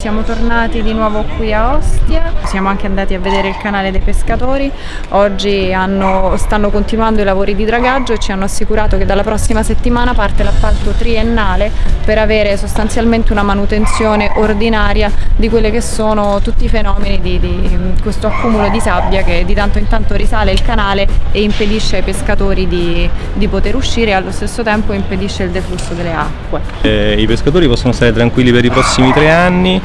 Siamo tornati di nuovo qui a Ostia, siamo anche andati a vedere il canale dei pescatori, oggi hanno, stanno continuando i lavori di dragaggio e ci hanno assicurato che dalla prossima settimana parte l'appalto triennale per avere sostanzialmente una manutenzione ordinaria di quelli che sono tutti i fenomeni di, di questo accumulo di sabbia che di tanto in tanto risale il canale e impedisce ai pescatori di, di poter uscire e allo stesso tempo impedisce il deflusso delle acque. Eh, I pescatori possono stare tranquilli per i prossimi tre anni,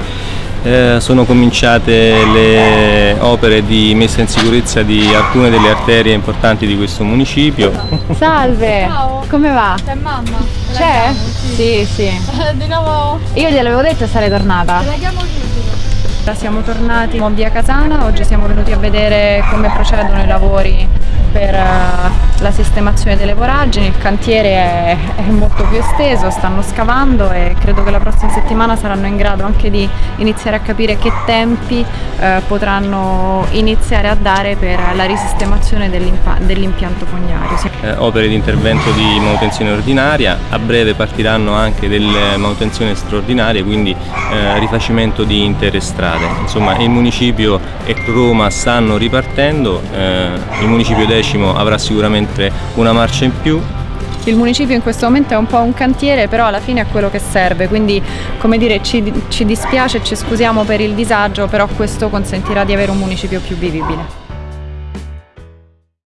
eh, sono cominciate le opere di messa in sicurezza di alcune delle arterie importanti di questo municipio. Salve! Ciao. Come va? C'è mamma. C'è? chiamo? Sì, sì. Di nuovo Io gliel'avevo detto sarei tornata. te la chiamo subito. Siamo tornati a Via Casana, oggi siamo venuti a vedere come procedono i lavori per eh, la sistemazione delle voragini, il cantiere è, è molto più esteso, stanno scavando e credo che la prossima settimana saranno in grado anche di iniziare a capire che tempi eh, potranno iniziare a dare per la risistemazione dell'impianto fognario. Sì. Eh, opere di intervento di manutenzione ordinaria, a breve partiranno anche delle manutenzioni straordinarie, quindi eh, rifacimento di intere strade. Insomma il municipio e Roma stanno ripartendo, eh, il municipio decimo avrà sicuramente una marcia in più, Il municipio in questo momento è un po' un cantiere, però alla fine è quello che serve, quindi come dire ci, ci dispiace ci scusiamo per il disagio, però questo consentirà di avere un municipio più vivibile.